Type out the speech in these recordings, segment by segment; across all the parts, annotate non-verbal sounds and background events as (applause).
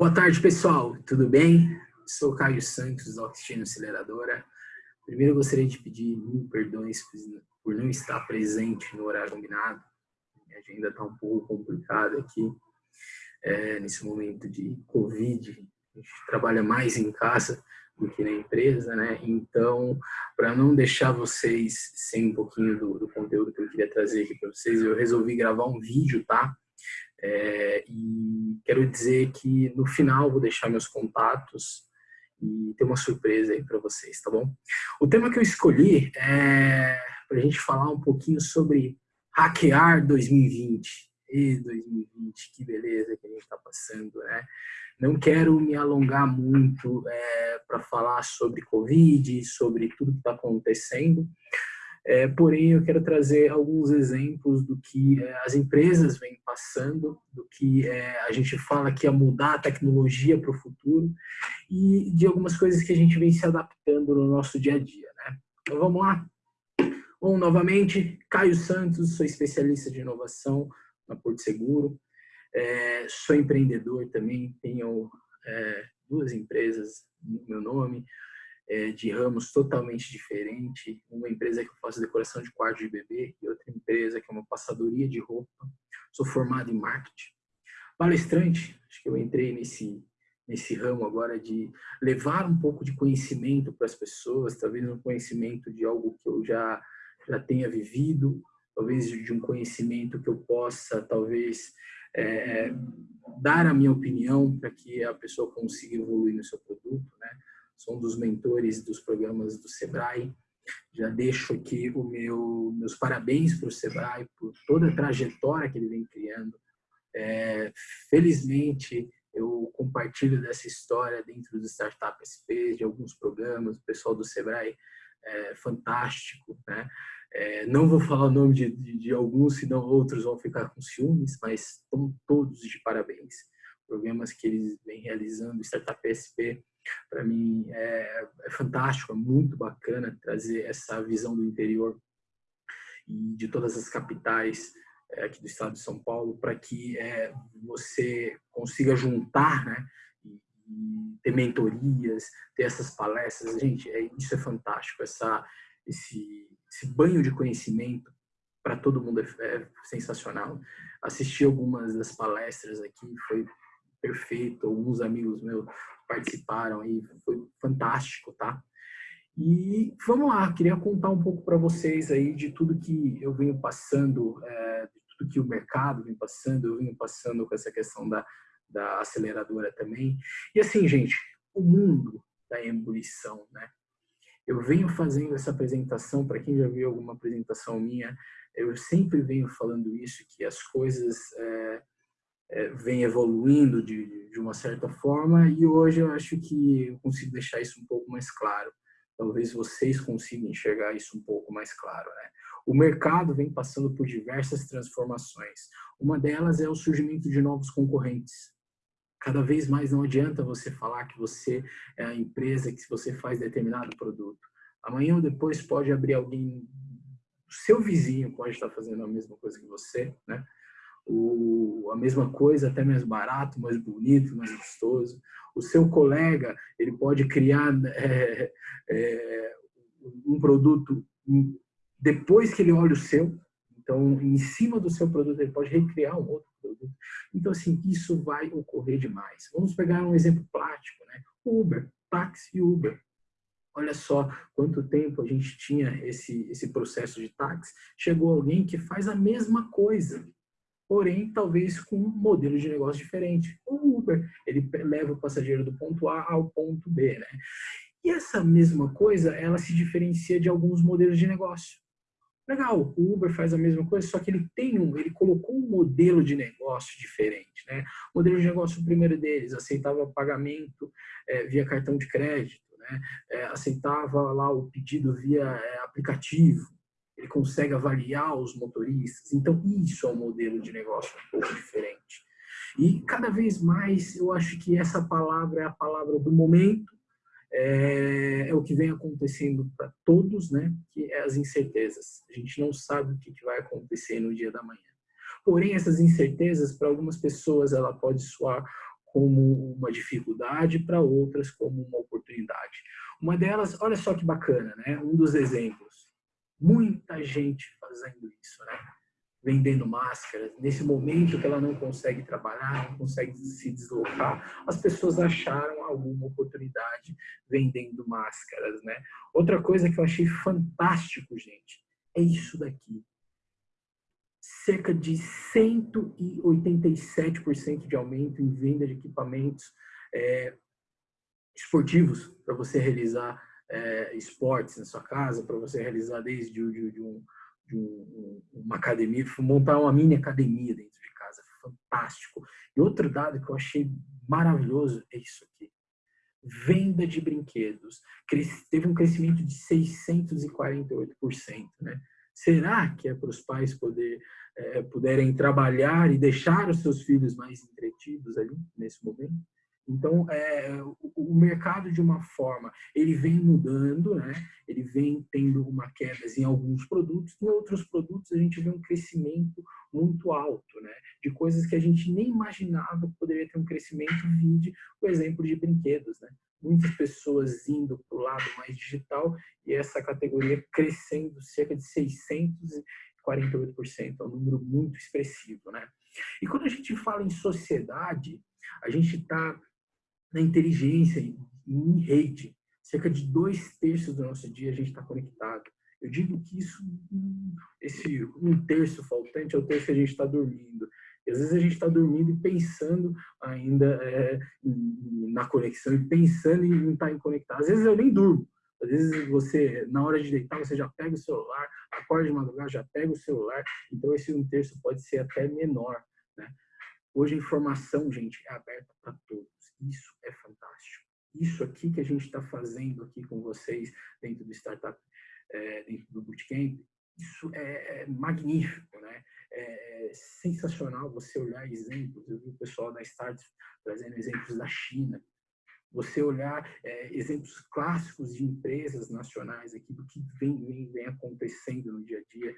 Boa tarde, pessoal. Tudo bem? Sou Caio Santos, da Oxigênio Aceleradora. Primeiro, gostaria de pedir mil perdões por não estar presente no horário combinado. Minha agenda está um pouco complicada aqui, é, nesse momento de Covid. A gente trabalha mais em casa do que na empresa, né? Então, para não deixar vocês sem um pouquinho do, do conteúdo que eu queria trazer aqui para vocês, eu resolvi gravar um vídeo, tá? É, e quero dizer que no final vou deixar meus contatos e ter uma surpresa aí para vocês, tá bom? O tema que eu escolhi é para a gente falar um pouquinho sobre hackear 2020. E 2020, que beleza que a gente está passando, né? Não quero me alongar muito é, para falar sobre Covid, sobre tudo que está acontecendo, é, porém, eu quero trazer alguns exemplos do que é, as empresas vêm passando, do que é, a gente fala que é mudar a tecnologia para o futuro e de algumas coisas que a gente vem se adaptando no nosso dia a dia. Né? Então, vamos lá? Bom, novamente, Caio Santos, sou especialista de inovação na Porto Seguro, é, sou empreendedor também, tenho é, duas empresas no meu nome, é, de ramos totalmente diferentes. Uma empresa que eu faço decoração de quarto de bebê e outra empresa que é uma passadoria de roupa. Sou formado em marketing. Palestrante, acho que eu entrei nesse nesse ramo agora de levar um pouco de conhecimento para as pessoas, talvez um conhecimento de algo que eu já já tenha vivido, talvez de um conhecimento que eu possa talvez é, dar a minha opinião para que a pessoa consiga evoluir no seu produto, né? Sou um dos mentores dos programas do Sebrae. Já deixo aqui o meu, meus parabéns para o Sebrae por toda a trajetória que ele vem criando. É, felizmente, eu compartilho dessa história dentro do Startup SP, de alguns programas, o pessoal do Sebrae é fantástico, né? É, não vou falar o nome de, de, de, alguns, senão outros vão ficar com ciúmes, mas estão todos de parabéns. Programas que eles vêm realizando, Startup SP, para mim é, é, fantástico, é muito bacana trazer essa visão do interior e de todas as capitais é, aqui do estado de São Paulo para que é, você consiga juntar, né? E ter mentorias, ter essas palestras, gente, é, isso é fantástico, essa, esse, esse banho de conhecimento para todo mundo é, é, sensacional. Assisti algumas das palestras aqui, foi perfeito. Alguns amigos meus participaram aí, foi fantástico, tá? E vamos lá, queria contar um pouco para vocês aí de tudo que eu venho passando, é, de tudo que o mercado vem passando, eu venho passando com essa questão da, da aceleradora também. E assim, gente, o mundo da ebulição, né? Eu venho fazendo essa apresentação, para quem já viu alguma apresentação minha, eu sempre venho falando isso, que as coisas é, é, vem evoluindo de, de uma certa forma e hoje eu acho que eu consigo deixar isso um pouco mais claro. Talvez vocês consigam enxergar isso um pouco mais claro. Né? O mercado vem passando por diversas transformações. Uma delas é o surgimento de novos concorrentes. Cada vez mais não adianta você falar que você é a empresa que você faz determinado produto. Amanhã ou depois pode abrir alguém, o seu vizinho pode estar fazendo a mesma coisa que você, né? O, a mesma coisa, até mais barato, mais bonito, mais gostoso. O seu colega, ele pode criar é, é, um produto depois que ele olha o seu, então, em cima do seu produto, ele pode recriar um outro produto. Então, assim, isso vai ocorrer demais. Vamos pegar um exemplo prático, né? Uber, táxi Uber. Olha só quanto tempo a gente tinha esse, esse processo de táxi. Chegou alguém que faz a mesma coisa, porém talvez com um modelo de negócio diferente. O Uber, ele leva o passageiro do ponto A ao ponto B, né? E essa mesma coisa, ela se diferencia de alguns modelos de negócio. Legal, o Uber faz a mesma coisa, só que ele tem um, ele colocou um modelo de negócio diferente, né? O modelo de negócio, o primeiro deles, aceitava pagamento é, via cartão de crédito, né? É, aceitava lá o pedido via é, aplicativo, ele consegue avaliar os motoristas. Então, isso é um modelo de negócio um pouco diferente. E cada vez mais eu acho que essa palavra é a palavra do momento, é, é o que vem acontecendo para todos, né? que é as incertezas. A gente não sabe o que, que vai acontecer no dia da manhã. Porém, essas incertezas, para algumas pessoas, ela pode soar como uma dificuldade, para outras como uma oportunidade. Uma delas, olha só que bacana, né? Um dos exemplos. Muita gente fazendo isso, né? vendendo máscaras, nesse momento que ela não consegue trabalhar, não consegue se deslocar, as pessoas acharam alguma oportunidade vendendo máscaras, né? Outra coisa que eu achei fantástico, gente, é isso daqui. Cerca de 187% de aumento em venda de equipamentos é, esportivos para você realizar é, esportes na sua casa, para você realizar desde de, de um de um, uma academia, montar uma mini academia dentro de casa, fantástico. E outro dado que eu achei maravilhoso é isso aqui. Venda de brinquedos. Teve um crescimento de 648%. Né? Será que é para os pais poder, é, puderem trabalhar e deixar os seus filhos mais entretidos ali nesse momento? Então, é, o, mercado, de uma forma, ele vem mudando, né? ele vem tendo uma queda em alguns produtos, em outros produtos a gente vê um crescimento muito alto, né? de coisas que a gente nem imaginava que poderia ter um crescimento, vide o exemplo de brinquedos. Né? Muitas pessoas indo para o lado mais digital e essa categoria crescendo cerca de 648%, é um número muito expressivo. Né? E quando a gente fala em sociedade, a gente está na inteligência, em rede. Cerca de dois terços do nosso dia a gente está conectado. Eu digo que isso, esse um terço faltante é o terço que a gente está dormindo. E às vezes a gente está dormindo e pensando ainda é, na conexão e pensando em estar em conectado. Às vezes eu nem durmo. Às vezes você, na hora de deitar, você já pega o celular, acorda de madrugada, já pega o celular. Então esse um terço pode ser até menor. Né? Hoje a informação, gente, é aberta para todos. Isso é fantástico. Isso aqui que a gente está fazendo aqui com vocês dentro do Startup, é, dentro do Bootcamp, isso é, é magnífico, né? É, é sensacional você olhar exemplos. Eu vi o pessoal da Start trazendo exemplos da China. Você olhar é, exemplos clássicos de empresas nacionais aqui do que vem, vem, vem acontecendo no dia a dia.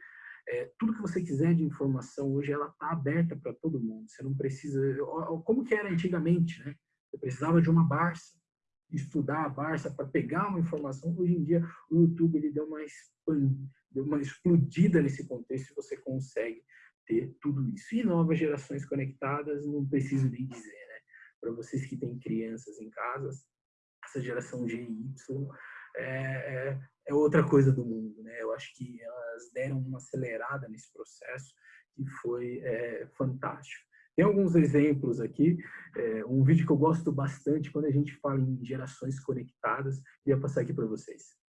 É, tudo que você quiser de informação hoje ela está aberta para todo mundo. Você não precisa, como que era antigamente, né? Precisava de uma Barça, estudar a Barça para pegar uma informação. Hoje em dia, o YouTube ele deu uma, deu uma explodida nesse contexto e você consegue ter tudo isso. E novas gerações conectadas, não preciso nem dizer, né? Para vocês que têm crianças em casa, essa geração G e Y é, é, é, outra coisa do mundo, né? Eu acho que elas deram uma acelerada nesse processo que foi é, fantástico. Tem alguns exemplos aqui, é, um vídeo que eu gosto bastante quando a gente fala em gerações conectadas, ia passar aqui para vocês.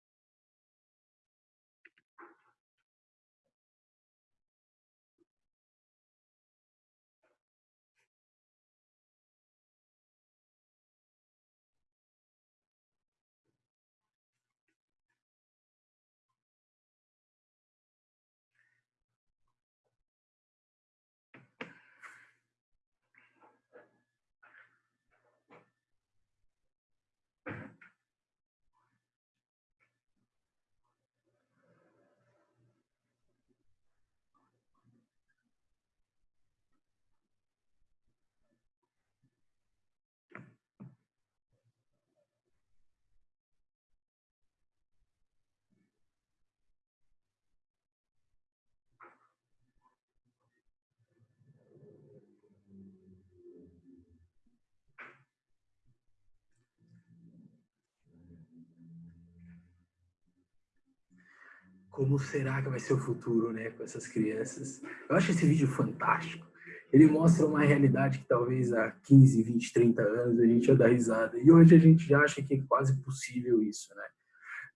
Como será que vai ser o futuro, né, com essas crianças. Eu acho esse vídeo fantástico. Ele mostra uma realidade que talvez há 15, 20, 30 anos a gente ia dar risada. E hoje a gente já acha que é quase possível isso, né?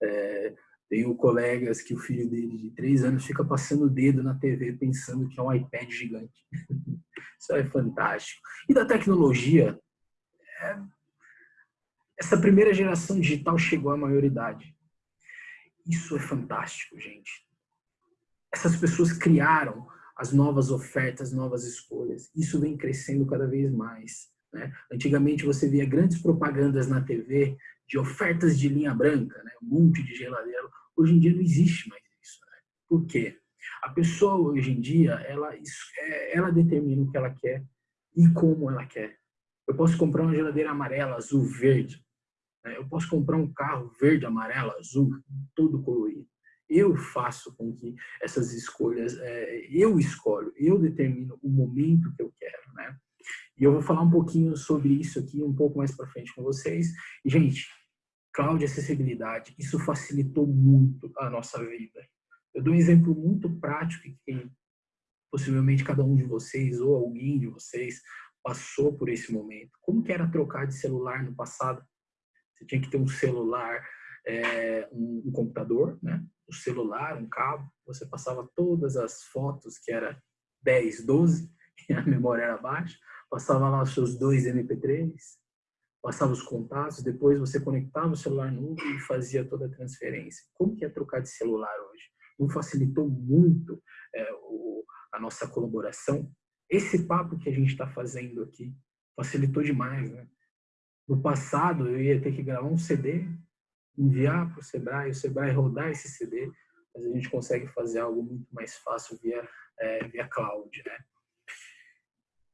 É, tenho colegas que o filho dele de 3 anos fica passando o dedo na TV pensando que é um iPad gigante. (laughs) isso é fantástico. E da tecnologia, é, essa primeira geração digital chegou à maioridade. Isso é fantástico, gente. Essas pessoas criaram as novas ofertas, novas escolhas. Isso vem crescendo cada vez mais. Né? Antigamente você via grandes propagandas na TV de ofertas de linha branca, né? um monte de geladeira. Hoje em dia não existe mais isso. Né? Por quê? A pessoa hoje em dia, ela, é, ela determina o que ela quer e como ela quer. Eu posso comprar uma geladeira amarela, azul, verde. Né? Eu posso comprar um carro verde, amarelo, azul, todo colorido. Eu faço com que essas escolhas, é, eu escolho, eu determino o momento que eu quero, né? E eu vou falar um pouquinho sobre isso aqui um pouco mais para frente com vocês. E, gente, cloud acessibilidade, isso facilitou muito a nossa vida. Eu dou um exemplo muito prático que possivelmente cada um de vocês ou alguém de vocês passou por esse momento. Como que era trocar de celular no passado? Você tinha que ter um celular, é, um, um, computador, né? O um celular, um cabo. Você passava todas as fotos, que era 10, 12, (laughs) e a memória era baixa. Passava lá os seus dois MP3, passava os contatos, depois você conectava o celular no Uber e fazia toda a transferência. Como que é trocar de celular hoje? Não facilitou muito é, o, a nossa colaboração? Esse papo que a gente está fazendo aqui facilitou demais, né? No passado, eu ia ter que gravar um CD, enviar para o Sebrae, o Sebrae rodar esse CD, mas a gente consegue fazer algo muito mais fácil via, é, via cloud, né?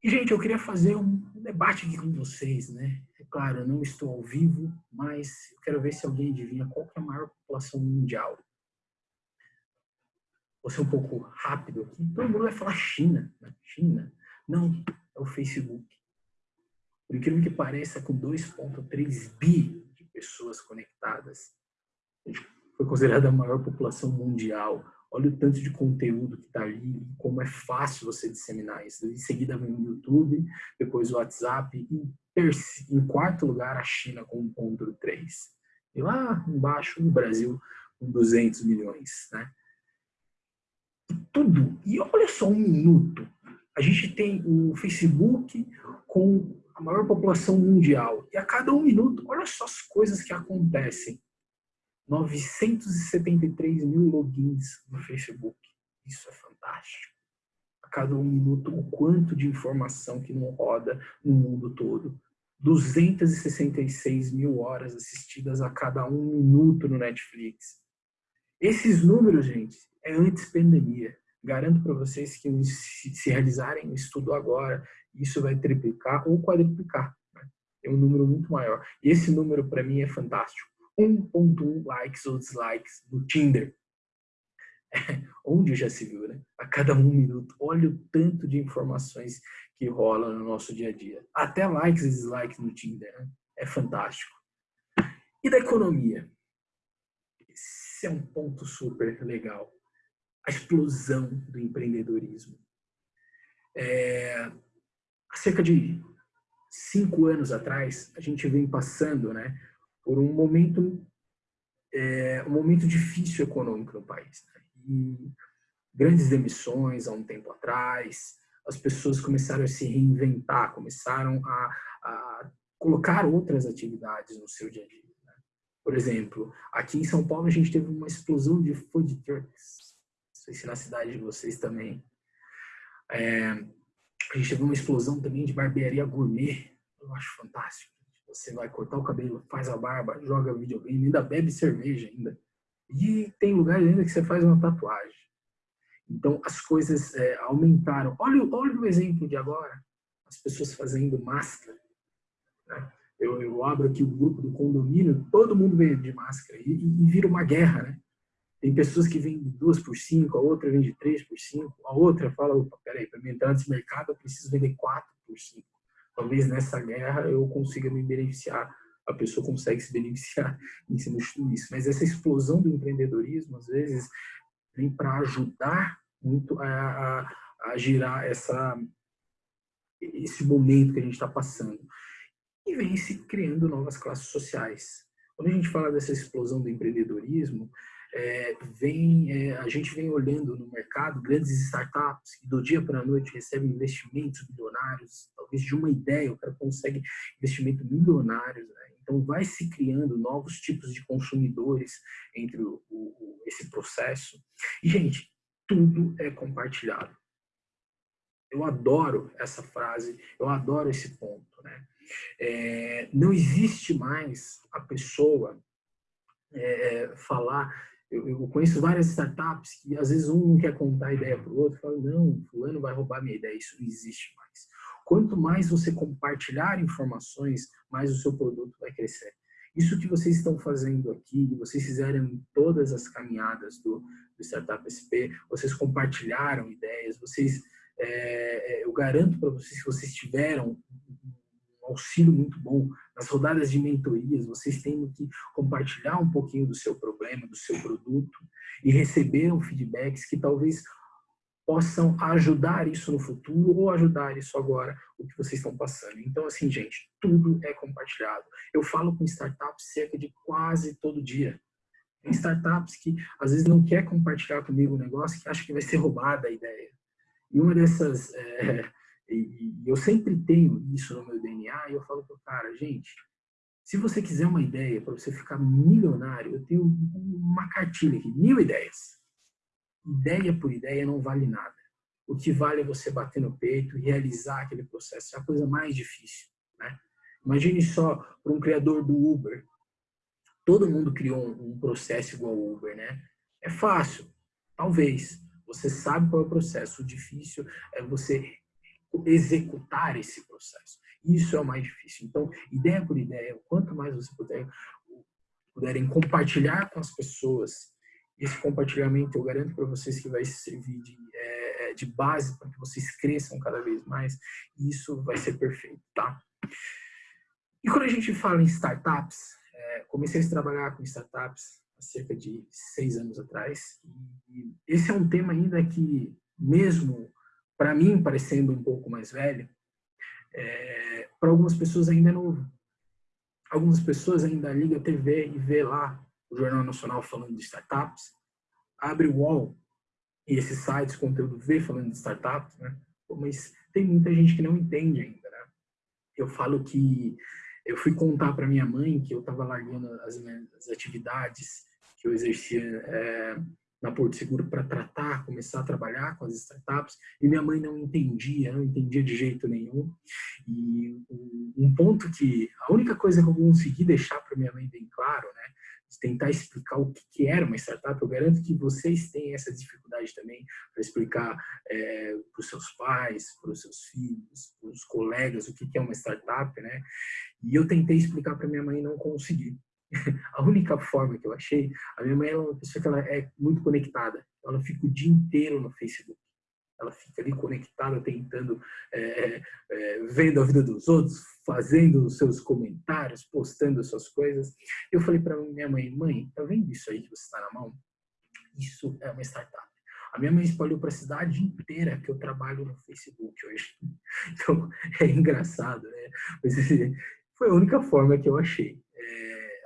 E, gente, eu queria fazer um debate aqui com vocês, né? É claro, eu não estou ao vivo, mas eu quero ver se alguém adivinha qual é a maior população mundial. Vou ser um pouco rápido aqui. Todo mundo vai falar China. Né? China. Não, é o Facebook. Por incrível que pareça, com 2,3 bi de pessoas conectadas, foi considerada a maior população mundial. Olha o tanto de conteúdo que está ali, como é fácil você disseminar isso. Em seguida vem o YouTube, depois o WhatsApp, e em quarto lugar a China com 1,3. E lá embaixo o Brasil com 200 milhões. Né? Tudo. E olha só um minuto. A gente tem o Facebook com a maior população mundial. E a cada um minuto, olha só as coisas que acontecem. 973 mil logins no Facebook. Isso é fantástico. A cada um minuto, o quanto de informação que não roda no mundo todo. 266 mil horas assistidas a cada um minuto no Netflix. Esses números, gente, é antes pandemia. Garanto para vocês que se realizarem o estudo agora isso vai triplicar ou quadruplicar. Né? É um número muito maior. E esse número, para mim, é fantástico. 1.1 likes ou dislikes no Tinder. (laughs) Onde já se viu, né? A cada um minuto. Olha o tanto de informações que rola no nosso dia a dia. Até likes e dislikes no Tinder. Né? É fantástico. E da economia? Esse é um ponto super legal. A explosão do empreendedorismo. É, há cerca de cinco anos atrás, a gente vem passando né, por um momento, é, um momento difícil econômico no país. Né? E grandes demissões há um tempo atrás, as pessoas começaram a se reinventar, começaram a, a colocar outras atividades no seu dia a dia. Né? Por exemplo, aqui em São Paulo a gente teve uma explosão de food trucks. Sei se na cidade de vocês também. É, a gente teve uma explosão também de barbearia gourmet. Eu acho fantástico. Você vai cortar o cabelo, faz a barba, joga videogame, ainda bebe cerveja ainda. E tem lugares ainda que você faz uma tatuagem. Então, as coisas é, aumentaram. Olha, olha o exemplo de agora. As pessoas fazendo máscara. Né? Eu, eu, abro aqui o grupo do condomínio, todo mundo veio de máscara. E, e, e vira uma guerra, né? Tem pessoas que vendem duas por cinco, a outra vende três por cinco, a outra fala, opa, peraí, para me entrar nesse mercado eu preciso vender quatro por cinco. Talvez nessa guerra eu consiga me beneficiar, a pessoa consegue se beneficiar (laughs) em cima de tudo isso. Mas essa explosão do empreendedorismo, às vezes, vem para ajudar muito a, a, a girar essa, esse momento que a gente está passando. E vem se criando novas classes sociais. Quando a gente fala dessa explosão do empreendedorismo, é, vem, é, a gente vem olhando no mercado grandes startups que do dia para a noite recebem investimentos milionários, talvez de uma ideia o cara consegue investimento milionário. Né? Então vai se criando novos tipos de consumidores entre o, o, esse processo. E, gente, tudo é compartilhado. Eu adoro essa frase, eu adoro esse ponto. Né? É, não existe mais a pessoa é, falar eu, conheço várias startups que às vezes um quer contar a ideia para o outro, fala, não, fulano vai roubar minha ideia, isso não existe mais. Quanto mais você compartilhar informações, mais o seu produto vai crescer. Isso que vocês estão fazendo aqui, vocês fizeram em todas as caminhadas do, do Startup SP, vocês compartilharam ideias, vocês, é eu garanto para vocês que vocês tiveram um auxílio muito bom nas rodadas de mentorias, vocês têm que compartilhar um pouquinho do seu problema, do seu produto e receberam feedbacks que talvez possam ajudar isso no futuro ou ajudar isso agora, o que vocês estão passando. Então, assim, gente, tudo é compartilhado. Eu falo com startups cerca de quase todo dia. Tem startups que às vezes não quer compartilhar comigo o um negócio que acha que vai ser roubada a ideia. E uma dessas, é, e, eu sempre tenho isso no meu DNA, e eu falo para o cara, gente, se você quiser uma ideia para você ficar milionário, eu tenho uma cartilha aqui, mil ideias ideia por ideia não vale nada. O que vale é você bater no peito e realizar aquele processo. É a coisa mais difícil. Né? Imagine só para um criador do Uber. Todo mundo criou um, processo igual ao Uber, né? É fácil, talvez. Você sabe qual é o processo. O difícil é você executar esse processo. Isso é o mais difícil. Então, ideia por ideia, quanto mais você puder, puderem compartilhar com as pessoas esse compartilhamento, eu garanto para vocês que vai servir de, é, de base para que vocês cresçam cada vez mais. E isso vai ser perfeito, tá? E quando a gente fala em startups, é, comecei a trabalhar com startups há cerca de seis anos atrás. E esse é um tema ainda que, mesmo para mim parecendo um pouco mais velho, é, para algumas pessoas ainda é novo. Algumas pessoas ainda ligam a TV e vê lá o Jornal Nacional falando de startups, abre o UOL e esses sites, conteúdo vê falando de startups, né? mas tem muita gente que não entende ainda, né? Eu falo que eu fui contar para minha mãe que eu estava largando as minhas atividades que eu exercia é, na Porto Seguro para tratar, começar a trabalhar com as startups, e minha mãe não entendia, não entendia de jeito nenhum. E um ponto que, a única coisa que eu consegui deixar para minha mãe bem claro, né, tentar explicar o que era uma startup. Eu garanto que vocês têm essa dificuldade também para explicar é, para os seus pais, para os seus filhos, para os colegas o que é uma startup, né? E eu tentei explicar para minha mãe e não consegui. (laughs) A única forma que eu achei, a minha mãe é uma pessoa que ela é muito conectada. Ela fica o dia inteiro no Facebook ela fica ali conectada, tentando, é, é, vendo a vida dos outros, fazendo os seus comentários, postando as suas coisas. Eu falei para minha mãe, mãe, tá vendo isso aí que você está na mão? Isso é uma startup. A minha mãe espalhou para a cidade inteira que eu trabalho no Facebook hoje. (laughs) Então, é engraçado, né? Mas assim, foi a única forma que eu achei.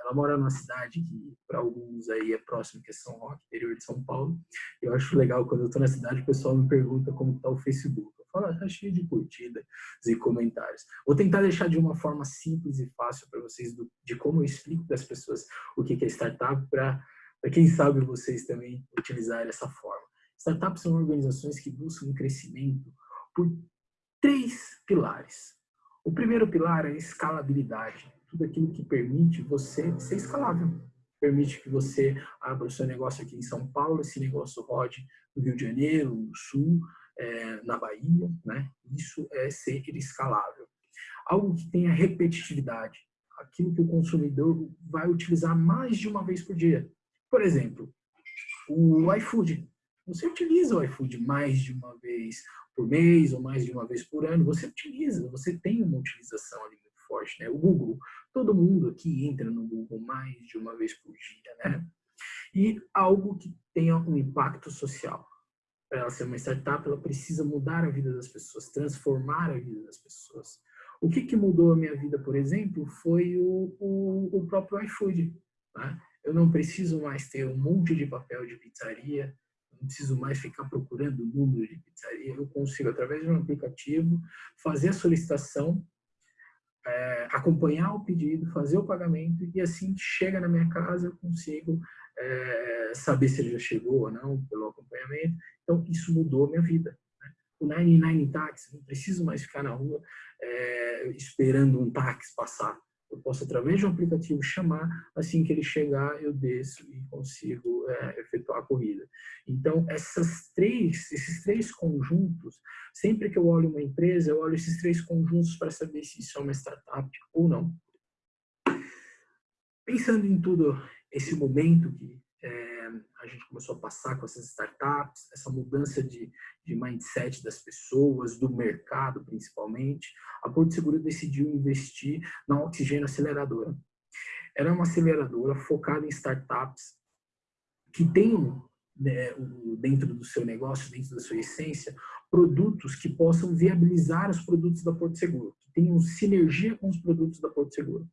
Ela mora numa cidade que, para alguns aí, é próximo, que é São Roque, interior de São Paulo. Eu acho legal, quando eu estou na cidade, o pessoal me pergunta como está o Facebook. Eu falo, ah, tá cheio de curtidas e comentários. Vou tentar deixar de uma forma simples e fácil para vocês, do, de como eu explico para as pessoas o que é startup, para quem sabe vocês também utilizar essa forma. Startups são organizações que buscam crescimento por três pilares. O primeiro pilar é a escalabilidade tudo aquilo que permite você ser escalável. Permite que você abra o seu negócio aqui em São Paulo, esse negócio rode no Rio de Janeiro, no Sul, é, na Bahia, né? Isso é ser escalável. Algo que tenha repetitividade, aquilo que o consumidor vai utilizar mais de uma vez por dia. Por exemplo, o iFood. Você utiliza o iFood mais de uma vez por mês ou mais de uma vez por ano, você utiliza, você tem uma utilização ali muito forte, né? O Google, Todo mundo aqui entra no Google mais de uma vez por dia, né? E algo que tenha um impacto social. Para ela ser uma startup, ela precisa mudar a vida das pessoas, transformar a vida das pessoas. O que, que mudou a minha vida, por exemplo, foi o, o, o próprio iFood. Né? Eu não preciso mais ter um monte de papel de pizzaria, não preciso mais ficar procurando o número de pizzaria. Eu consigo, através de um aplicativo, fazer a solicitação é, acompanhar o pedido, fazer o pagamento e assim chega na minha casa eu consigo é, saber se ele já chegou ou não pelo acompanhamento. Então isso mudou minha vida. Né? O 99 táxi, não preciso mais ficar na rua é, esperando um táxi passar. Eu posso, através de um aplicativo, chamar, assim que ele chegar, eu desço e consigo é, efetuar a corrida. Então, essas três, esses três conjuntos, sempre que eu olho uma empresa, eu olho esses três conjuntos para saber se isso é uma startup ou não. Pensando em tudo esse momento que é, a gente começou a passar com essas startups, essa mudança de, de mindset das pessoas, do mercado principalmente, a Porto Seguro decidiu investir na Oxigênio Aceleradora. Era uma aceleradora focada em startups que tenham né, dentro do seu negócio, dentro da sua essência, produtos que possam viabilizar os produtos da Porto Seguro, que tenham sinergia com os produtos da Porto Seguro.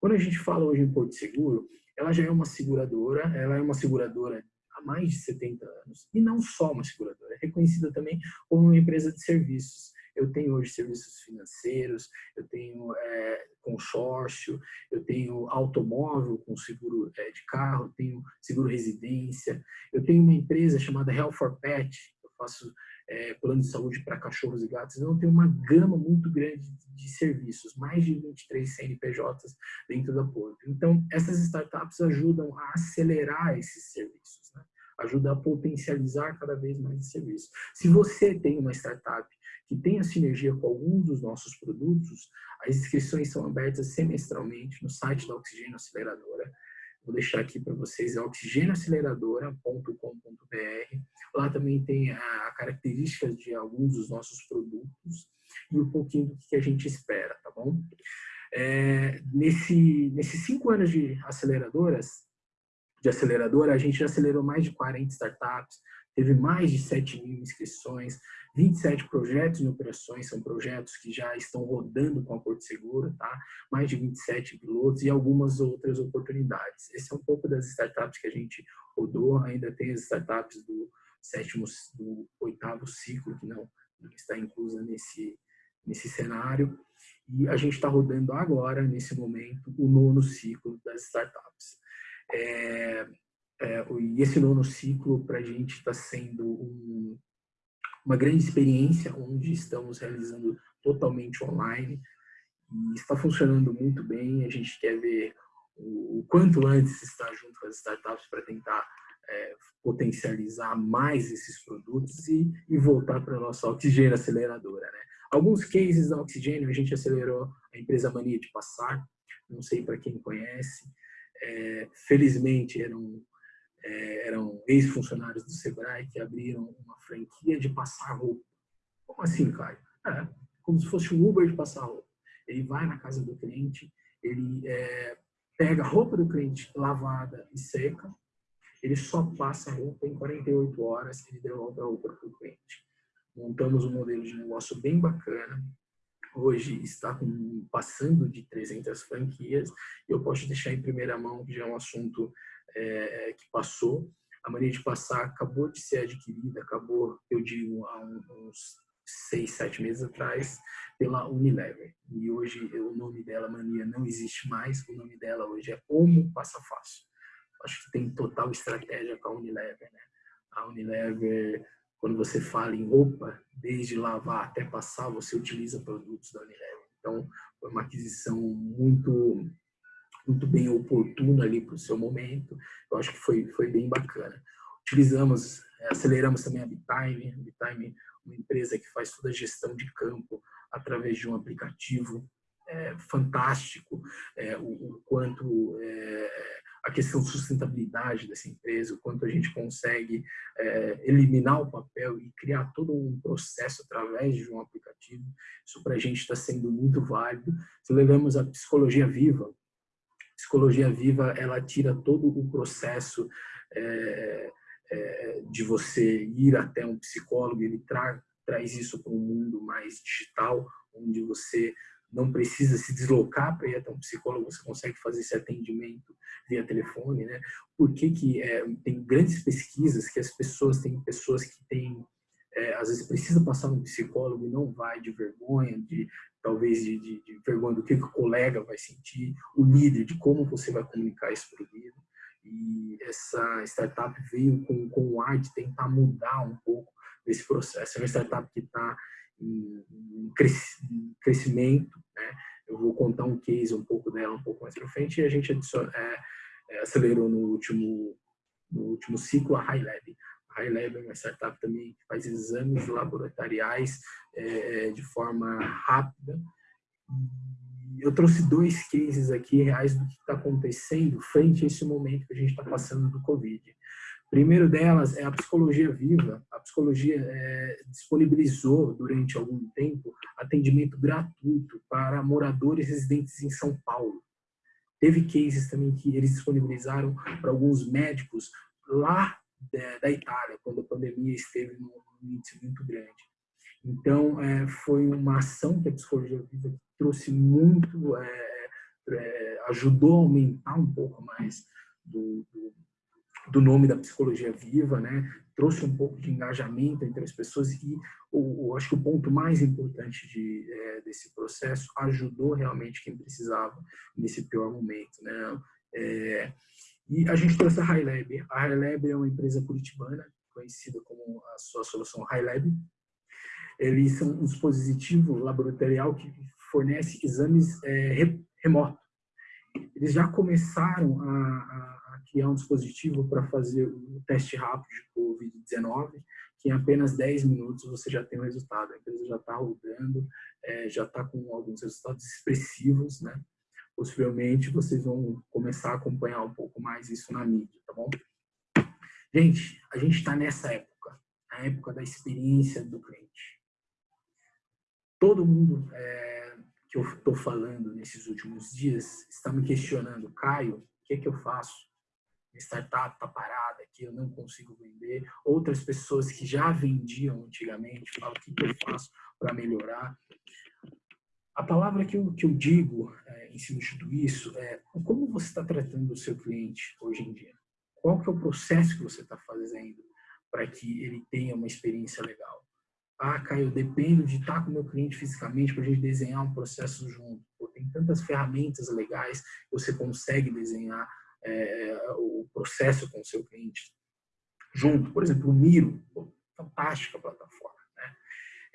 Quando a gente fala hoje em Porto Seguro, ela já é uma seguradora, ela é uma seguradora há mais de 70 anos, e não só uma seguradora, é reconhecida também como uma empresa de serviços. Eu tenho hoje serviços financeiros, eu tenho é, consórcio, eu tenho automóvel com seguro é, de carro, eu tenho seguro residência, eu tenho uma empresa chamada Health for Pet, eu faço é, plano de saúde para cachorros e gatos, então tem uma gama muito grande de serviços, mais de 23 CNPJs dentro da Porto. Então, essas startups ajudam a acelerar esses serviços, né? ajuda a potencializar cada vez mais esse serviço. Se você tem uma startup que tenha sinergia com algum dos nossos produtos, as inscrições são abertas semestralmente no site da Oxigênio Aceleradora. Vou deixar aqui para vocês, é oxigenoaceleradora.com.br. Lá também tem a características de alguns dos nossos produtos e um pouquinho do que a gente espera, tá bom? É, nesse, nesses cinco anos de aceleradoras, de aceleradora, a gente já acelerou mais de 40 startups, teve mais de 7 mil inscrições, 27 projetos em operações, são projetos que já estão rodando com a Porto Seguro, tá? mais de 27 pilotos e algumas outras oportunidades. Esse é um pouco das startups que a gente rodou, ainda tem as startups do sétimo, do oitavo ciclo, que não, está inclusa nesse, nesse cenário, e a gente está rodando agora, nesse momento, o nono ciclo das startups. É, é, e esse nono ciclo, para a gente, está sendo um, uma grande experiência, onde estamos realizando totalmente online, e está funcionando muito bem, a gente quer ver o, o quanto antes estar junto com as startups para tentar é, potencializar mais esses produtos e, e voltar para a nossa oxigênio aceleradora. Né? Alguns cases da oxigênio, a gente acelerou a empresa Mania de Passar, não sei para quem conhece, é, felizmente eram, é, eram ex-funcionários do Sebrae que abriram uma franquia de passar roupa. Como assim, Caio? É, como se fosse um Uber de passar roupa. Ele vai na casa do cliente, ele é, pega a roupa do cliente lavada e seca, ele só passa a roupa em 48 horas, ele devolve a roupa para o cliente. Montamos um modelo de negócio bem bacana, hoje está com, passando de 300 franquias, e eu posso deixar em primeira mão, que já é um assunto é, que passou. A mania de passar acabou de ser adquirida, acabou, eu digo, há uns seis, sete meses atrás, pela Unilever. E hoje o nome dela, Mania, não existe mais, o nome dela hoje é Como Passa Fácil. Acho que tem total estratégia com a Unilever, né? A Unilever quando você fala em roupa, desde lavar até passar, você utiliza produtos da Unilever. Então, foi uma aquisição muito muito bem oportuna ali para o seu momento. Eu acho que foi, foi bem bacana. Utilizamos, é, aceleramos também a Bitime. A Bitime uma empresa que faz toda a gestão de campo através de um aplicativo é, fantástico, é, o, o, quanto é, a questão de sustentabilidade dessa empresa, o quanto a gente consegue é, eliminar o papel e criar todo um processo através de um aplicativo. Isso para a gente está sendo muito válido. Se levamos a psicologia viva, psicologia viva ela tira todo o processo é, é, de você ir até um psicólogo, ele tra traz isso para um mundo mais digital, onde você não precisa se deslocar para ir até um psicólogo, você consegue fazer esse atendimento via telefone, né? Por que que é, tem grandes pesquisas que as pessoas, têm pessoas que têm, é, às vezes precisa passar no psicólogo e não vai de vergonha, de talvez de, de, de vergonha do que, que o colega vai sentir, o líder, de como você vai comunicar isso para o líder. E essa startup veio com, com o ar de tentar mudar um pouco desse processo. É uma startup que está em, crescimento, né? Eu vou contar um case um pouco dela um pouco mais para frente e a gente adiciona, é, é, acelerou no último, no último ciclo a High Lab. High Lab é uma startup também que faz exames laboratoriais é, de forma rápida. Eu trouxe dois cases aqui reais do que está acontecendo frente a esse momento que a gente está passando do Covid. Primeiro delas é a psicologia viva. A psicologia é, disponibilizou durante algum tempo atendimento gratuito para moradores residentes em São Paulo. Teve cases também que eles disponibilizaram para alguns médicos lá da Itália, quando a pandemia esteve num índice muito grande. Então, é, foi uma ação que a Psicologia Viva trouxe muito, é, é, ajudou a aumentar um pouco mais do, do, do, nome da Psicologia Viva, né? trouxe um pouco de engajamento entre as pessoas e o, o acho que o ponto mais importante de, é, desse processo ajudou realmente quem precisava nesse pior momento. Né? E a gente trouxe a HighLab. A HighLab é uma empresa curitibana, conhecida como a sua solução HighLab. Eles são um dispositivo laboratorial que fornece exames é, remoto. Eles já começaram a, a criar um dispositivo para fazer o teste rápido de Covid-19, que em apenas 10 minutos você já tem o resultado. A empresa já está rodando, é, já está com alguns resultados expressivos, né? Possivelmente vocês vão começar a acompanhar um pouco mais isso na mídia, tá bom? Gente, a gente está nessa época, a época da experiência do cliente. Todo mundo é, que eu estou falando nesses últimos dias está me questionando, Caio, o que é que eu faço? Minha startup está parada aqui, eu não consigo vender. Outras pessoas que já vendiam antigamente falam, o que, que eu faço para melhorar? A palavra que eu, que eu digo é, em cima de tudo isso é como você está tratando o seu cliente hoje em dia? Qual que é o processo que você está fazendo para que ele tenha uma experiência legal? Ah, Caio, eu dependo de estar com o meu cliente fisicamente para a gente desenhar um processo junto. Pô, tem tantas ferramentas legais você consegue desenhar é, o processo com o seu cliente junto. Por exemplo, o Miro, pô, fantástica plataforma. Né?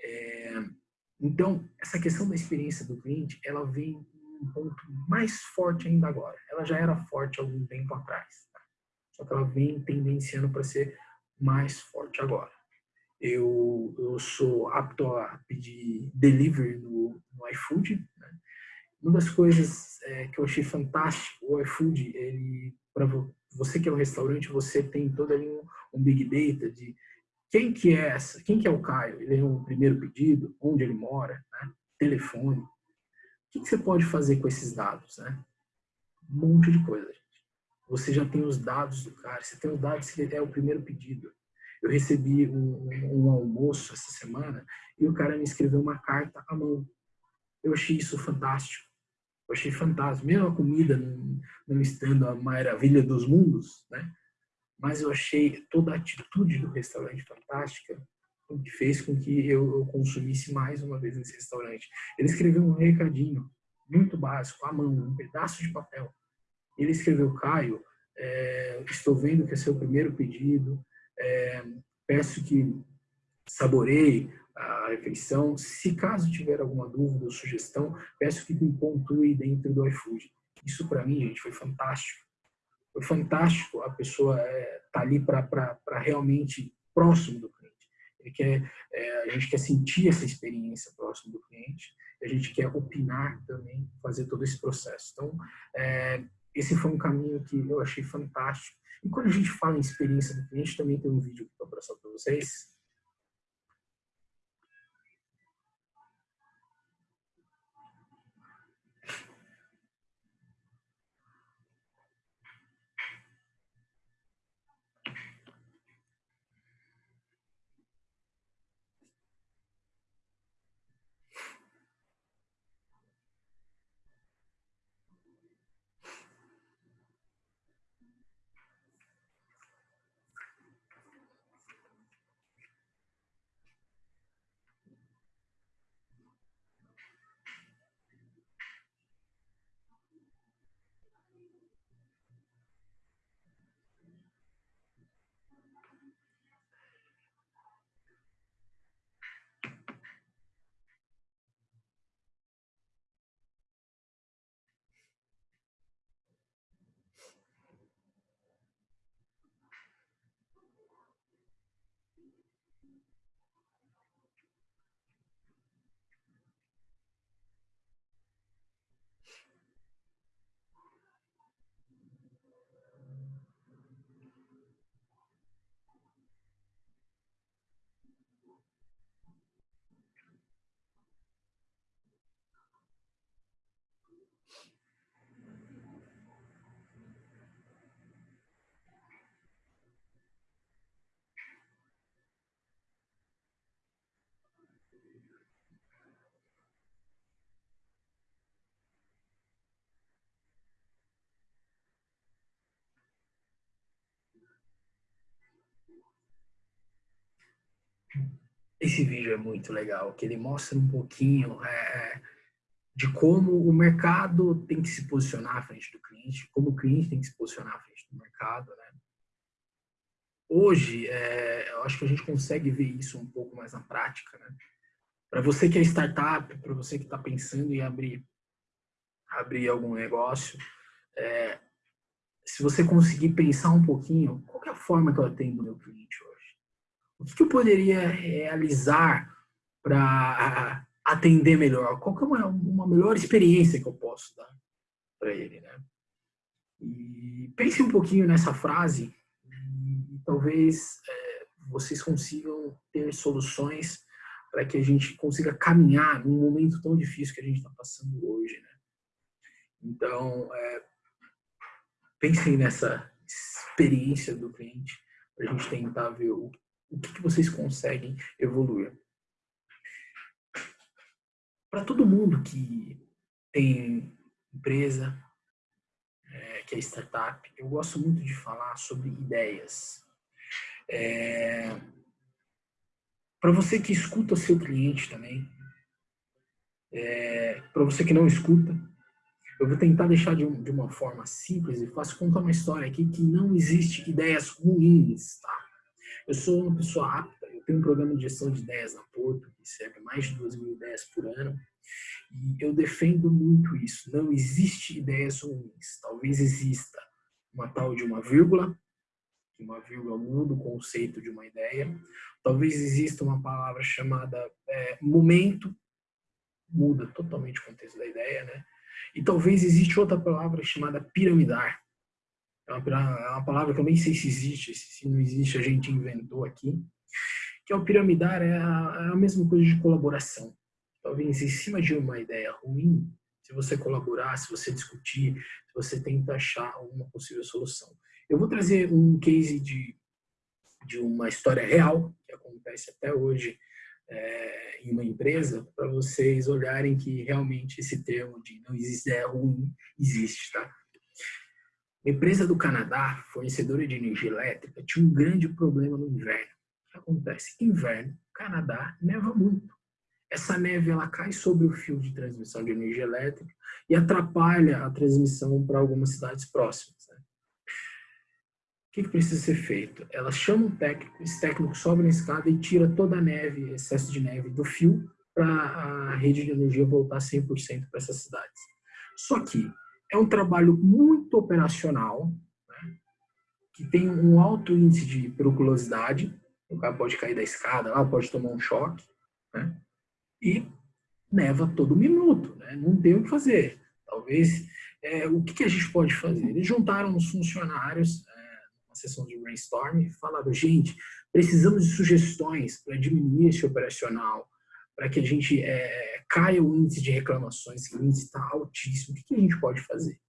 É, então, essa questão da experiência do cliente, ela vem um ponto mais forte ainda agora. Ela já era forte algum tempo atrás, tá? só que ela vem tendenciando para ser mais forte agora. Eu, eu sou apto a pedir delivery no, no iFood. Né? Uma das coisas é, que eu achei fantástico, o iFood, ele para você que é um restaurante, você tem todo ali um, um big data de quem que é essa? Quem que é o Caio? Ele é um primeiro pedido, onde ele mora, né? telefone. O que, que, você pode fazer com esses dados? Né? Um monte de coisa, gente. Você já tem os dados do cara, você tem os dados que ele é o primeiro pedido. Eu recebi um, um, um almoço essa semana e o cara me escreveu uma carta à mão. Eu achei isso fantástico. Eu achei fantástico. Mesmo a comida não, não estando a maravilha dos mundos, né? Mas eu achei toda a atitude do restaurante fantástica, o que fez com que eu, eu consumisse mais uma vez nesse restaurante. Ele escreveu um recadinho muito básico, à mão, um pedaço de papel. Ele escreveu, Caio, é, estou vendo que é seu primeiro pedido, é, peço que saboreie a refeição. Se caso tiver alguma dúvida ou sugestão, peço que me pontue dentro do iFood. Isso para mim, gente, foi fantástico foi fantástico a pessoa estar é, tá ali para realmente próximo do cliente. Ele quer, é, a gente quer sentir essa experiência próximo do cliente, a gente quer opinar também, fazer todo esse processo. Então, é, esse foi um caminho que eu achei fantástico. E quando a gente fala em experiência do cliente, também tem um vídeo que eu vou para vocês, esse vídeo é muito legal, que ele mostra um pouquinho é, de como o mercado tem que se posicionar à frente do cliente, como o cliente tem que se posicionar à frente do mercado, né? Hoje, é, eu acho que a gente consegue ver isso um pouco mais na prática, né? Para você que é startup, para você que está pensando em abrir, abrir algum negócio, é, se você conseguir pensar um pouquinho, qual é a forma que eu atendo o meu cliente hoje? O que eu poderia realizar para atender melhor? Qual é uma, uma melhor experiência que eu posso dar para ele, né? E pense um pouquinho nessa frase e talvez é, vocês consigam ter soluções para que a gente consiga caminhar num momento tão difícil que a gente está passando hoje, né? Então, é, pensem nessa experiência do cliente para a gente tentar ver o, o que, que vocês conseguem evoluir. Para todo mundo que tem empresa, é, que é startup, eu gosto muito de falar sobre ideias. É, para você que escuta o seu cliente também, é, para você que não escuta, eu vou tentar deixar de, um, de, uma forma simples e fácil contar uma história aqui que não existe ideias ruins, tá? Eu sou uma pessoa apta, eu tenho um programa de gestão de ideias na Porto, que serve mais de 2 mil ideias por ano, e eu defendo muito isso. Não existe ideias ruins. Talvez exista uma tal de uma vírgula, que uma vírgula muda o conceito de uma ideia. Talvez exista uma palavra chamada é, momento, muda totalmente o contexto da ideia, né? E talvez existe outra palavra chamada piramidar. É uma, é uma palavra que eu nem sei se existe, se não existe a gente inventou aqui. Que é o piramidar é a, é a mesma coisa de colaboração. Talvez em cima de uma ideia ruim, se você colaborar, se você discutir, se você tenta achar uma possível solução. Eu vou trazer um case de, de uma história real, que acontece até hoje é, em uma empresa para vocês olharem que realmente esse termo de não existe é ruim existe, tá? A empresa do Canadá, fornecedora de energia elétrica, tinha um grande problema no inverno. O que acontece? Inverno, Canadá, neva muito. Essa neve ela cai sobre o fio de transmissão de energia elétrica e atrapalha a transmissão para algumas cidades próximas. Né? que, que precisa ser feito? Ela chama um técnico, esse técnico sobe na escada e tira toda a neve, excesso de neve do fio, para a rede de energia voltar 100% para essas cidades. Só que é um trabalho muito operacional, né, que tem um alto índice de periculosidade, o cara pode cair da escada, lá pode tomar um choque, né, e neva todo minuto, né, não tem o que fazer. Talvez, é, o que, que a gente pode fazer? Eles juntaram os funcionários sessão de brainstorm e falaram, gente, precisamos de sugestões para diminuir esse operacional, para que a gente é, caia o índice de reclamações, que o índice está altíssimo, o que, que a gente pode fazer?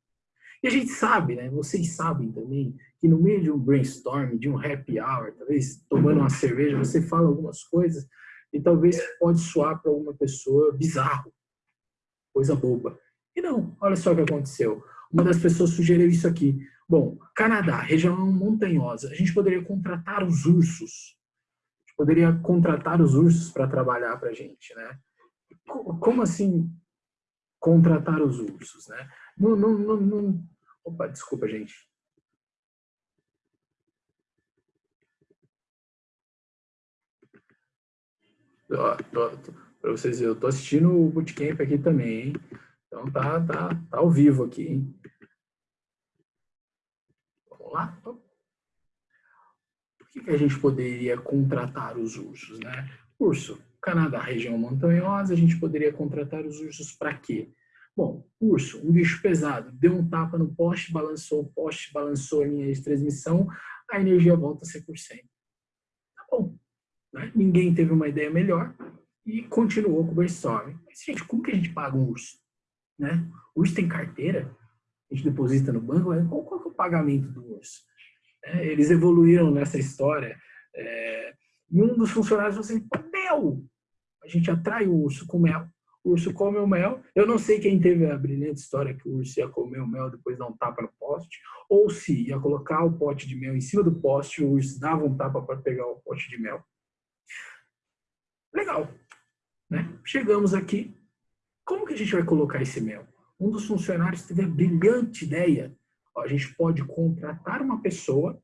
E a gente sabe, né, vocês sabem também, que no meio de um brainstorm, de um happy hour, talvez tomando uma cerveja, você fala algumas coisas e talvez pode soar para alguma pessoa bizarro, coisa boba. E não, olha só o que aconteceu. Uma das pessoas sugeriu isso aqui. Bom, Canadá, região montanhosa. A gente poderia contratar os ursos. A gente poderia contratar os ursos para trabalhar para a gente, né? Como assim contratar os ursos, né? Não, não, não, não... Opa, desculpa, gente. Para vocês verem, eu tô assistindo o bootcamp aqui também, hein? Então tá, tá, tá ao vivo aqui, hein? lá. Por que, a gente poderia contratar os ursos? Né? Urso, Canadá, região montanhosa, a gente poderia contratar os ursos para quê? Bom, urso, um bicho pesado, deu um tapa no poste, balançou o poste, balançou a linha de transmissão, a energia volta a 100%. Tá bom. Né? Ninguém teve uma ideia melhor e continuou com o brainstorm. Mas, gente, como que a gente paga um urso? Né? O urso tem carteira? a gente deposita no banco, qual, qual é o pagamento do urso? É, eles evoluíram nessa história. É, e um dos funcionários falou assim, mel! A gente atrai o urso com mel. O urso come o mel. Eu não sei quem teve a brilhante história que o urso ia comer o mel depois dar um tapa no poste, ou se ia colocar o pote de mel em cima do poste, o urso dava um tapa para pegar o pote de mel. Legal. Né? Chegamos aqui. Como que a gente vai colocar esse mel? Um dos funcionários teve a brilhante ideia. Ó, a gente pode contratar uma pessoa,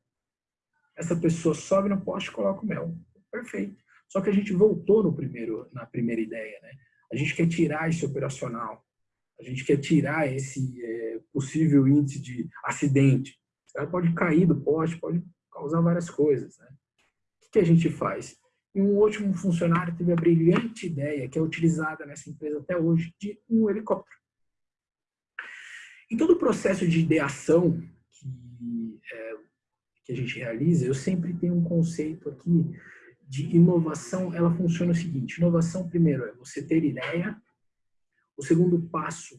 essa pessoa sobe no poste e coloca o mel. Perfeito. Só que a gente voltou no primeiro, na primeira ideia. Né? A gente quer tirar esse operacional. A gente quer tirar esse é, possível índice de acidente. Cara pode cair do poste, pode causar várias coisas. Né? O que a gente faz? E um último funcionário teve a brilhante ideia, que é utilizada nessa empresa até hoje, de um helicóptero. Em todo o processo de ideação que, é, que a gente realiza, eu sempre tenho um conceito aqui de inovação. Ela funciona o seguinte, inovação primeiro é você ter ideia, o segundo passo,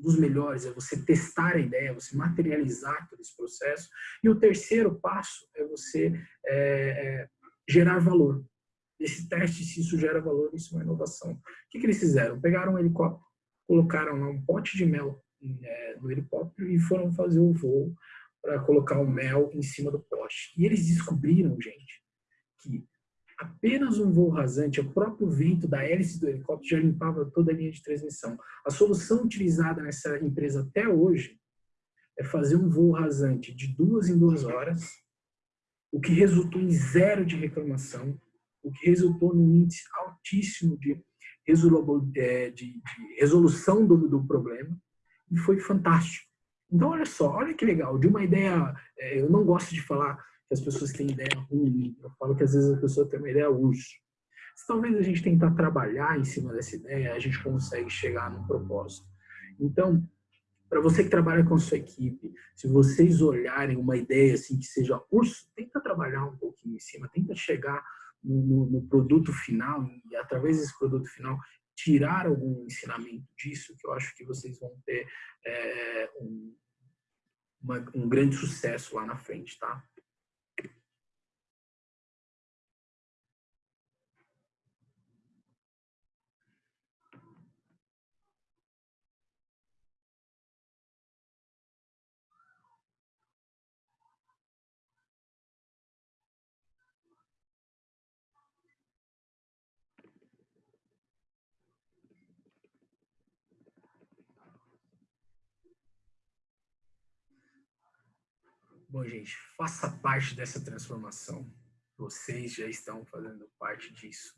dos melhores, é você testar a ideia, você materializar todo esse processo. E o terceiro passo é você é, é, gerar valor. Esse teste, se isso gera valor, isso é uma inovação. O que, que eles fizeram? Pegaram um helicóptero, colocaram lá um pote de mel é, no helicóptero e foram fazer o voo para colocar o mel em cima do poste. E eles descobriram, gente, que apenas um voo rasante, o próprio vento da hélice do helicóptero já limpava toda a linha de transmissão. A solução utilizada nessa empresa até hoje é fazer um voo rasante de duas em duas horas, o que resultou em zero de reclamação, o que resultou num índice altíssimo de, resolução do, do problema, e foi fantástico. Então, olha só, olha que legal, de uma ideia, é, eu não gosto de falar que as pessoas têm ideia ruim, eu falo que às vezes a pessoa tem uma ideia urso. Se talvez a gente tentar trabalhar em cima dessa ideia, a gente consegue chegar num propósito. Então, para você que trabalha com a sua equipe, se vocês olharem uma ideia assim que seja urso, tenta trabalhar um pouquinho em cima, tenta chegar no, no, no produto final e através desse produto final tirar algum ensinamento disso, que eu acho que vocês vão ter é, um, uma, um grande sucesso lá na frente, tá? Bom, gente, faça parte dessa transformação. Vocês já estão fazendo parte disso.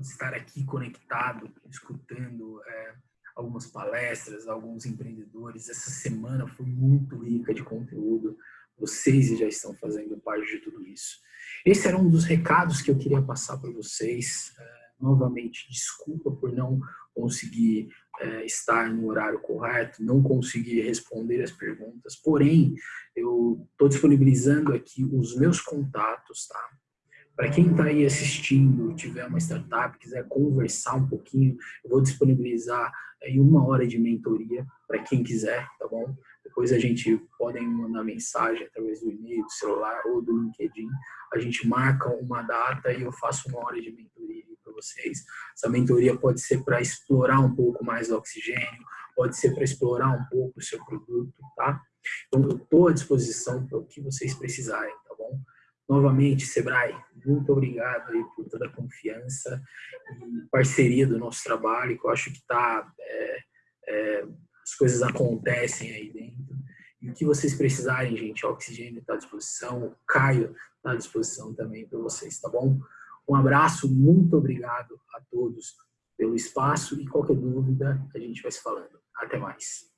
Estar aqui conectado, escutando é, algumas palestras, alguns empreendedores. Essa semana foi muito rica de conteúdo. Vocês já estão fazendo parte de tudo isso. Esse era um dos recados que eu queria passar para vocês. É, novamente, desculpa por não conseguir é, estar no horário correto, não conseguir responder as perguntas, porém, eu estou disponibilizando aqui os meus contatos, tá? Para quem está aí assistindo, tiver uma startup, quiser conversar um pouquinho, eu vou disponibilizar aí uma hora de mentoria para quem quiser, tá bom? Depois a gente podem mandar mensagem através do e-mail, do celular ou do LinkedIn. A gente marca uma data e eu faço uma hora de mentoria vocês. Essa mentoria pode ser para explorar um pouco mais o oxigênio, pode ser para explorar um pouco o seu produto, tá? Então, eu estou à disposição para o que vocês precisarem, tá bom? Novamente, Sebrae, muito obrigado aí por toda a confiança e parceria do nosso trabalho, que eu acho que está... É, é, as coisas acontecem aí dentro. E o que vocês precisarem, gente, o oxigênio está à disposição, o Caio está à disposição também para vocês, tá bom? Um abraço, muito obrigado a todos pelo espaço e qualquer dúvida a gente vai se falando. Até mais.